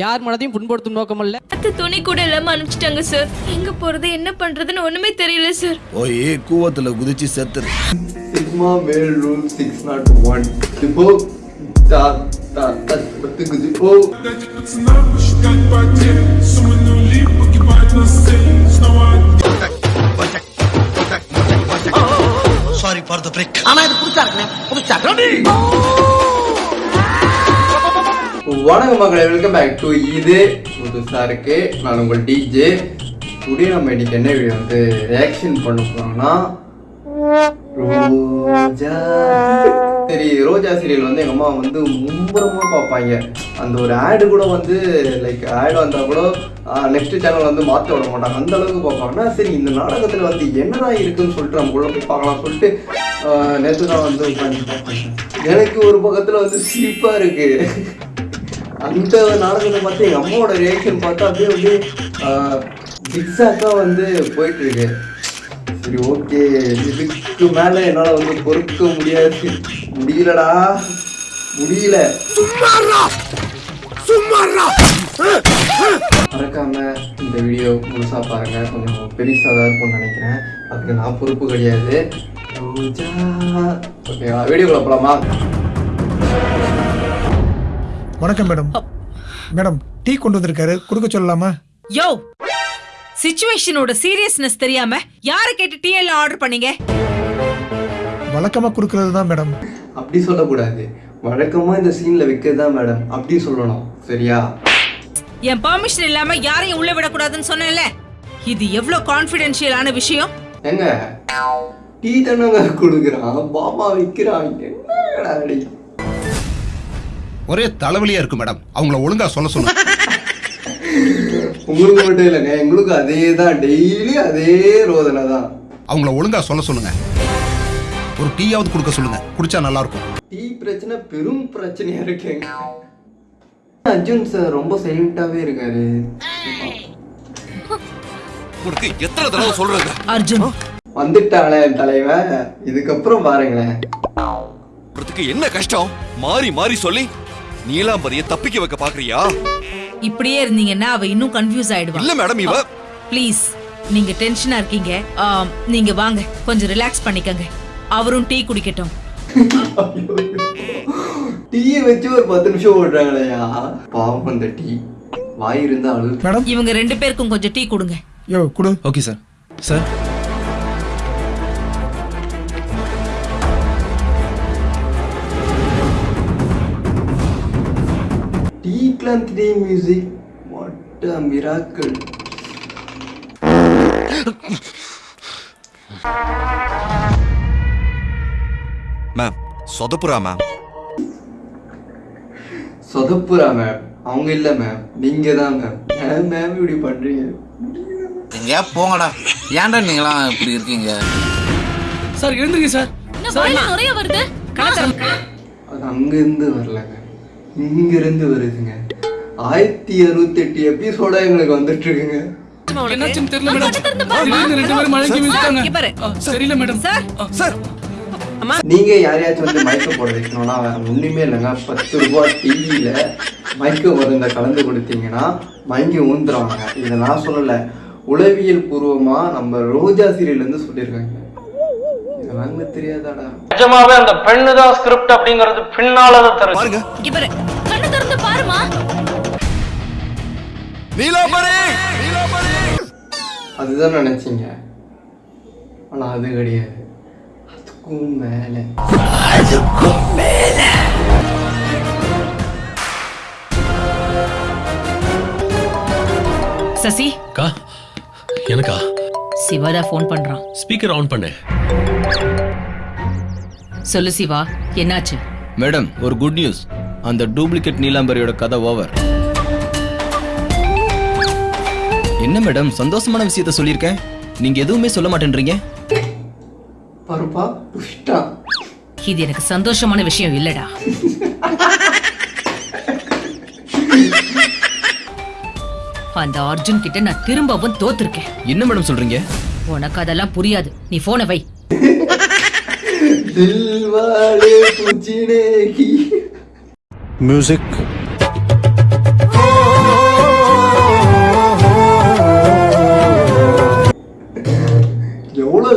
யார் மனதையும் புண்படுத்தும் நோக்கம் அல்ல. அத்தை துணி கூட இல்லாம அனுப்பிச்சிட்டாங்க சார் எங்க போறது என்ன பண்றதுன்னு ஒண்ணுமே தெரியல சார் போய் கூவத்துல குதிச்சு செத்துரு. சிக்மா மேல் ரூல் சிக்ஸ் நாட் ஒன் இப்போ தா வணக்கம் மக்களை வெல்கம் பேக் டு இது புதுசாக இருக்கு நான் உங்கள் டிஜே டுடே நம்ம இன்னைக்கு என்ன வீடியோ வந்து ரியாக்ஷன் பண்ண போறோம்னா ரோஜா சரி. ரோஜா சீரியல் வந்து எங்கள் அம்மா வந்து மும்புறமாக பார்ப்பாங்க. அந்த ஒரு ஆடு கூட வந்து லைக் ஆடு வந்தால் கூட நெக்ஸ்ட் சேனல் வந்து மாற்ற விட மாட்டாங்க. அந்த அளவுக்கு பார்ப்பாங்கன்னா சரி இந்த நாடகத்தில் வந்து என்னதான் இருக்குன்னு சொல்லிட்டு நம்ம கூட போய் பார்க்கலாம் சொல்லிட்டு நேற்று தான் வந்து உட்காந்து பார்ப்பாங்க எனக்கு ஒரு பக்கத்தில் வந்து சீப்பாக இருக்குது அந்த நாடகத்தை பார்த்து எங்கள் அம்மாவோட ரியாக்ஷன் பார்த்தா அப்படியே அப்படியே ஜிக்ஸாக்காக வந்து போயிட்டு இருக்கு சரி ஓகே இதுக்கு மேலே என்னால் வந்து பொறுக்க முடியாது. முடியலடா. முடியல. மறக்காம இந்த வீடியோ முழுசா பாருங்க. கொஞ்சம் பெருசாக தான் இருக்கும்னு நினைக்கிறேன். அதுக்கு நான் பொறுப்பு கிடையாது. ஓகேவா வீடியோக்குள்ள போலாமா? வணக்கம் மேடம். மேடம் டீ கொண்டு வந்திருக்காரு. கொடுக்க சொல்லலாமா? யோ! சிச்சுவேஷனோட சீரியஸ்னஸ் தெரியாம யார கேட்டு டீ எல்லாம் ஆர்டர் பண்ணீங்க? வழக்கமா கொடுக்கறது தான் மேடம். அப்படி சொல்லக்கூடாது. வழக்கமா இந்த சீன்ல வைக்கிறது தான் மேடம். அப்படி சொல்லணும். சரியா? என் பெர்மிஷன் இல்லாம யாரையும் உள்ள விடக்கூடாதுன்னு சொன்னேன்ல. இது எவ்வளவு கான்ஃபிடென்ஷியலான விஷயம்? ஏங்க டீ தானங்க கொடுக்குறான். பாமா வைக்கிறான். என்னடா அடி? ஒரே தலைவலியா இருக்கு மேடம் அவங்கள ஒழுங்கா சொல்ல சொல்லுங்க உங்களுக்கு மட்டும் இல்லைங்க எங்களுக்கு அதே தான். டெய்லி அதே ரோதனை தான். அவங்கள ஒழுங்கா சொல்ல சொல்லுங்க. ஒரு டீயாவது கொடுக்க சொல்லுங்க. குடிச்சா நல்லா இருக்கும் டீ பிரச்சனை பெரும் பிரச்சனையா இருக்குங்க. அர்ஜுன் சார் ரொம்ப சைலண்டாவே இருக்காரு. உனக்கு எத்தனை தடவை சொல்றது? அர்ஜுன். வந்துட்டானே என் தலைவன் இதுக்கப்புறம் பாருங்களேன். என்ன கஷ்டம்? மாறி மாறி சொல்லி நீலாம்பரிய தப்பிக்க வைக்க பாக்குறியா? இப்படியே இருந்தீங்கன்னா அவ இன்னும் கன்ஃபியூஸ் ஆயிடுவா. இல்ல மேடம் இவ ப்ளீஸ் நீங்க டென்ஷனா இருக்கீங்க. நீங்க வாங்க கொஞ்சம் ரிலாக்ஸ் பண்ணிக்கங்க. அவரும் டீ குடிக்கட்டும். டீயை வச்சு ஒரு பத்து நிமிஷம் ஓடுறாங்களையா? பாவம் அந்த டீ. வாய் இருந்தா அழு இவங்க ரெண்டு பேருக்கும் கொஞ்சம் டீ கொடுங்க. யோ கொடு. ஓகே சார் சார் கிளாந்த் tea music what a miracle ma'am சொதப்புறா ma'am சொதப்புறா மேம் அவங்க இல்ல மேம் நீங்க தான் மேம் ஏன் மேம் இப்படி பண்றீங்க? எங்கேயா போங்கடா? ஏன்டா நீங்களாம் இப்படி இருக்கீங்க? சார் எழுந்துருங்க சார். நிறைய வருது? அது அங்கிருந்து வரலங்க. இங்க இருந்து வருதுங்க. ஆயிரத்தி அறுபத்தி எட்டு எபிசோட எங்களுக்கு வந்துட்டு இருக்குங்க என்னாச்சுன்னு தெரியல மேடம் ரெண்டு பேரும் சரியில்ல சார். நீங்க யாரையாச்சும் வந்து மயக்க போட வைக்கணும்னா வேற ஒண்ணுமே இல்லைங்க. பத்து ரூபாய் டிவியில மயக்க மருந்த கலந்து கொடுத்தீங்கன்னா மயங்கி ஊந்துருவாங்க இதை நான் சொல்லல. உளவியல் பூர்வமா நம்ம ரோஜா சீரியல்ல இருந்து சொல்லியிருக்காங்க. இதெல்லாம் தெரியாதாடா. நிஜமாவே அந்த பெண்ணு தான் ஸ்கிரிப்ட் அப்படிங்கிறது பின்னாலதான் தெரியும் பாருங்க அதுதான் நினைச்சீங்க. ஆனா அது கிடையாது. அதுக்கும் மேல. சசி? அக்கா எனக்கா? சிவாதா ஃபோன் பண்றான். ஸ்பீக்கர் ஆன் பண்ணு. சொல்லு சிவா என்னாச்சு? மேடம் ஒரு குட் நியூஸ் அந்த டூப்ளிகேட் நீலாம்பரியோட கதை ஓவர் என்ன மேடம் சந்தோஷமான விஷயத்த சொல்லியிருக்கேன்? நீங்க எதுவுமே சொல்ல மாட்டேன்றீங்க? இது எனக்கு சந்தோஷமான விஷயம் இல்லடா. அந்த அர்ஜுன் கிட்ட நான் திரும்பவும் தோத்துருக்கேன். என்ன மேடம் சொல்றீங்க? உனக்கு அதெல்லாம் புரியாது. நீ போன வை. மியூசிக்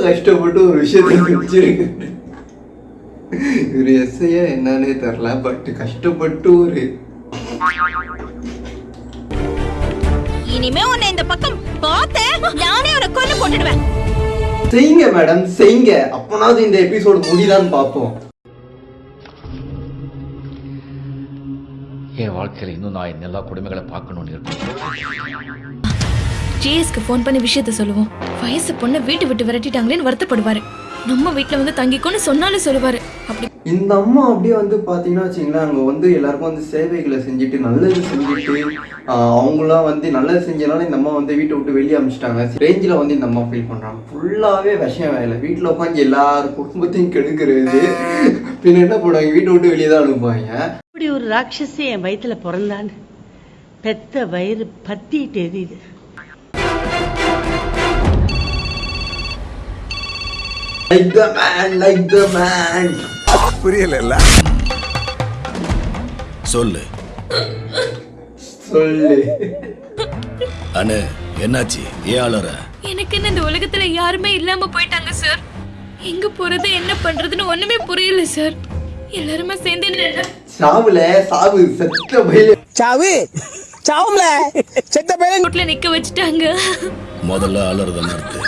கஷ்டப்பட்டு ஒரு விஷயத்தை செஞ்சிருக்கு இவர் எஸ்ஐயா என்னன்னே தெரில பட் கஷ்டப்பட்டு ஒரு இனிமே உன்னை இந்த பக்கம் பார்த்தேன் நானே உன்னை கொல்ல போட்டுடுவேன். செய்யுங்க மேடம் செய்யுங்க அப்பனாவது இந்த எபிசோடு முடிதான்னு பார்ப்போம். என் வாழ்க்கையில் இன்னும் நான் எல்லா கொடுமைகளை பார்க்கணும்னு இருக்கேன். ஜிஎஸ்க்கு ஃபோன் பண்ணி விஷயத்த சொல்லுவோம். வயசு பொண்ணை வீட்டு விட்டு விரட்டிட்டாங்களேன்னு வருத்தப்படுவாரு. நம்ம வீட்ல வந்து தங்கிக்கோன்னு சொன்னாலும் சொல்லுவாரு. அப்படி இந்த அம்மா அப்படியே வந்து பார்த்தீங்கன்னா வச்சுங்களேன் அங்கே வந்து எல்லாருக்கும் வந்து சேவைகளை செஞ்சுட்டு நல்லது செஞ்சுட்டு அவங்களாம் வந்து நல்லது செஞ்சனால இந்த அம்மா வந்து வீட்டை விட்டு வெளியே அனுப்பிச்சிட்டாங்க ரேஞ்சில் வந்து இந்த அம்மா ஃபீல் பண்ணுறாங்க ஃபுல்லாகவே விஷயம் வேலை. வீட்டில் உட்காந்து எல்லார் குடும்பத்தையும் கெடுக்கிறது. பின்ன என்ன பண்ணுவாங்க? வீட்டை விட்டு வெளியே தான் அனுப்புவாங்க. இப்படி ஒரு ராட்சசி என் வயித்துல பிறந்தான்னு பெத்த வயிறு பத்திட்டு எரியுது. Like the man like the man புரியல சொல்லு. சொல்லு. அண்ணே என்னாச்சு? ஏன் அலற எனக்கு என்ன இந்த உலகத்துல யாருமே இல்லாம போயிட்டாங்க சார் எங்க போறது என்ன பண்றதுன்னு ஒண்ணுமே புரியல சார் எல்லாருமே சேர்ந்து என்ன சாவுல சாவு செத்த பயில சாவு? சாவும்ல? செத்த பையன் ரோட்ல நிக்க வச்சுட்டாங்க. முதல்ல அலறத நிறுத்து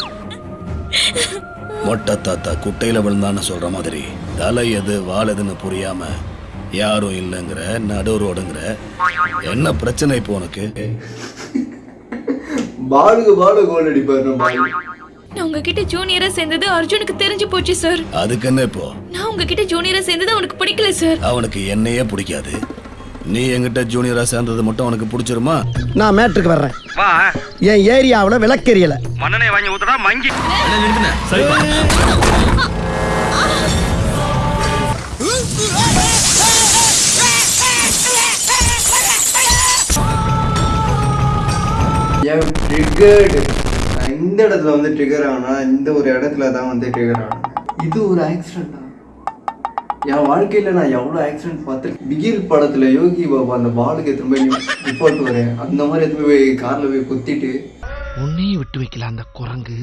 மொட்டை தாத்தா குட்டையில விழுந்தான்னு சொல்ற மாதிரி. தலை எது வால் எதுன்னு புரியாம யாரும் இல்லைங்கிற நடு ரோடுங்கிற என்ன பிரச்சனை இப்போ உனக்கு? பாலுக்கு பாலு கோல் அடிப்பாரு நம்ம ஆளு. நான் உங்ககிட்ட ஜூனியரா சேர்ந்தது அர்ஜுனுக்கு தெரிஞ்சு போச்சு சார் அதுக்கு என்ன இப்போ? நான் உங்ககிட்ட ஜூனியரா சேர்ந்தது அவனுக்கு பிடிக்கல சார் அவனுக்கு என்னையே பிடிக்காது. நீ என்கிட்ட ஜூனியரா சேர்ந்தது மட்டும் அவனுக்கு பிடிச்சிருமா? நான் மேட்ருக்கு வர்றேன். என் ஏரியாவுல விளக்கெரியல மண்ணனை வாங்கி ஊத்துறா மங்கி. இந்த இடத்துல வந்து ட்ரிகர் ஆனா இந்த ஒரு இடத்துல தான் வந்து ட்ரிகர் ஆனா இது ஒரு ஆக்சிடென்டா என் வாழ்க்கையில நான் எவ்வளோ ஆக்சிடென்ட் பார்த்துருக்கேன்? பிகில் படத்துல யோகி பாபா அந்த பாலுக்கு எத்தனை போய் ரிப்போர்ட் வரேன் அந்த மாதிரி எத்தனை போய் கார்ல போய் குத்திட்டு. உன்னையும் விட்டு வைக்கல அந்த குரங்கு.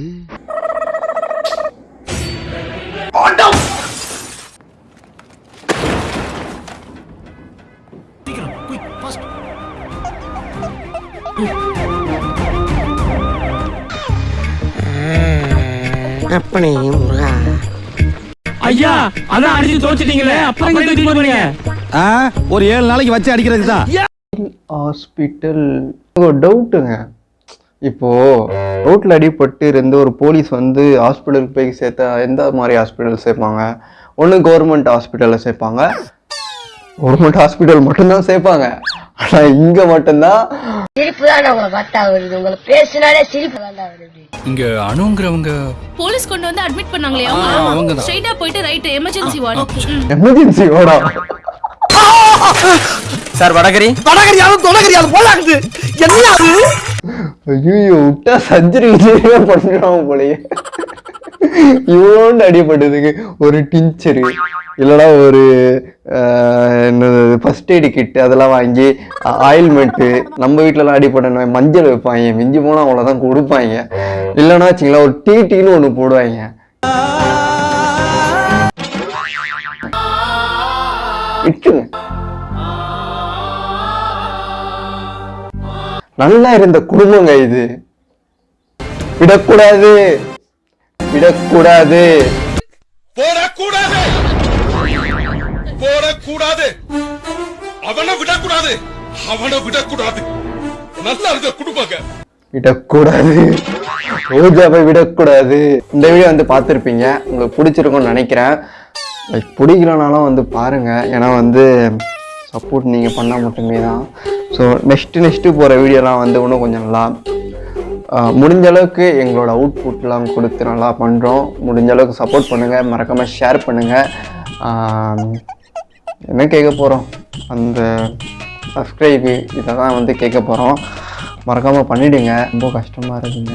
அப்பனே முருகா. ஐயா அதான் அடிச்சு தோச்சிட்டீங்களே அப்புறம் ஒரு ஏழு நாளைக்கு வச்சு அடிக்கிறதுக்கு தான். ஹாஸ்பிட்டல் டவுட்டுங்க இப்போ ரோட்ல அடிபட்டு இருந்து ஒரு போலீஸ் வந்து ஹாஸ்பிட்டலுக்கு போய் சேர்த்தா எந்த மாதிரி ஹாஸ்பிட்டல் சேர்ப்பாங்க? ஒன்று கவர்மெண்ட் ஹாஸ்பிட்டலில் சேர்ப்பாங்க. கவர்மெண்ட் ஹாஸ்பிட்டல் மட்டும்தான் சேர்ப்பாங்க. ஆனால் இங்கே மட்டும்தான். சிரிப்பு தான் உங்களை பார்த்தா வருது. உங்களை பேசினாலே சிரிப்பு தான் வருது. இங்க அணுங்கிறவங்க போலீஸ் கொண்டு வந்து அட்மிட் பண்ணாங்களே அவங்க. ஸ்ட்ரைட்டா போயிட்டு ரைட் எமர்ஜென்சி வார்டு எமர்ஜென்சி ஓடா சார் வடகரி? வடகரியாலும் தொடகரியாலும் போலாக்குது என்ன அது? ஐயோ விட்டா சர்ஜரி பண்ணுறாங்க போலயே. இவ்வளோண்டு அடிபட்டதுக்கு ஒரு டிஞ்சரு இல்லைனா ஒரு என்னது ஃபர்ஸ்ட் எய்டு கிட் அதெல்லாம் வாங்கி ஆயில்மெண்ட்டு நம்ம வீட்டிலலாம் அடிபட்ட மஞ்சள் வைப்பாங்க மிஞ்சி போனால் அவ்வளோதான் கொடுப்பாங்க. இல்லைன்னா வச்சிங்களா ஒரு டிடின்னு ஒன்று போடுவாங்க. விட்டுங்க நல்லா இருந்த குடும்பங்க இது. விடக்கூடாது. விடக்கூடாது. போடக்கூடாது. போடக்கூடாது அவனை விடக்கூடாது. அவனை விடக்கூடாது. நல்லா இருக்க குடும்பங்க விடக்கூடாது. ரோஜாவை விடக்கூடாது. இந்த வீடியோ வந்து பார்த்துருப்பீங்க. உங்களுக்கு பிடிச்சிருக்கும்னு நினைக்கிறேன். பிடிக்கலனாலும் வந்து பாருங்கள் ஏன்னா வந்து சப்போர்ட் நீங்கள் பண்ணால் மட்டுமே தான். ஸோ நெக்ஸ்ட்டு நெக்ஸ்ட்டு போகிற வீடியோலாம் வந்து இன்னும் கொஞ்சம் நல்லா முடிஞ்ச அளவுக்கு எங்களோட அவுட்புட்லாம் கொடுத்து நல்லா பண்ணுறோம் முடிஞ்ச அளவுக்கு சப்போர்ட் பண்ணுங்கள் மறக்காமல் ஷேர் பண்ணுங்கள் என்ன கேட்க போகிறோம் அந்த சப்ஸ்கிரைபு இதை தான் வந்து கேட்க போகிறோம் மறக்காமல் பண்ணிவிடுங்க ரொம்ப கஷ்டமாக இருக்குங்க.